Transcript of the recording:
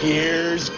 Here's